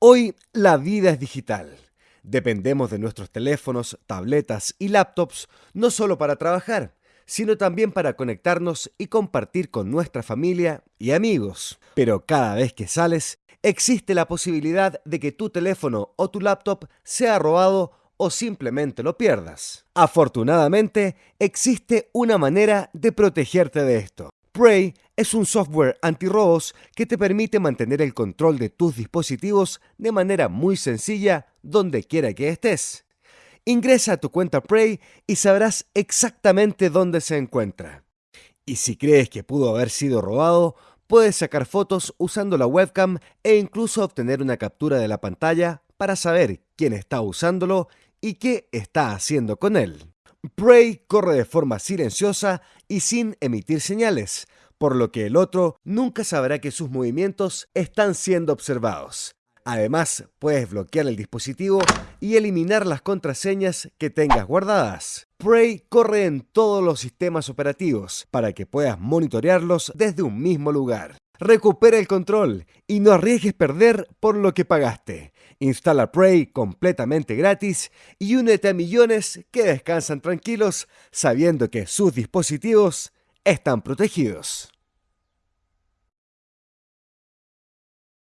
Hoy la vida es digital. Dependemos de nuestros teléfonos, tabletas y laptops no solo para trabajar, sino también para conectarnos y compartir con nuestra familia y amigos. Pero cada vez que sales, existe la posibilidad de que tu teléfono o tu laptop sea robado o simplemente lo pierdas. Afortunadamente, existe una manera de protegerte de esto. Prey es un software antirrobos que te permite mantener el control de tus dispositivos de manera muy sencilla donde quiera que estés. Ingresa a tu cuenta Prey y sabrás exactamente dónde se encuentra. Y si crees que pudo haber sido robado, puedes sacar fotos usando la webcam e incluso obtener una captura de la pantalla para saber quién está usándolo y qué está haciendo con él. Prey corre de forma silenciosa y sin emitir señales, por lo que el otro nunca sabrá que sus movimientos están siendo observados. Además, puedes bloquear el dispositivo y eliminar las contraseñas que tengas guardadas. Prey corre en todos los sistemas operativos para que puedas monitorearlos desde un mismo lugar. Recupera el control y no arriesgues perder por lo que pagaste. Instala Prey completamente gratis y únete a millones que descansan tranquilos sabiendo que sus dispositivos están protegidos.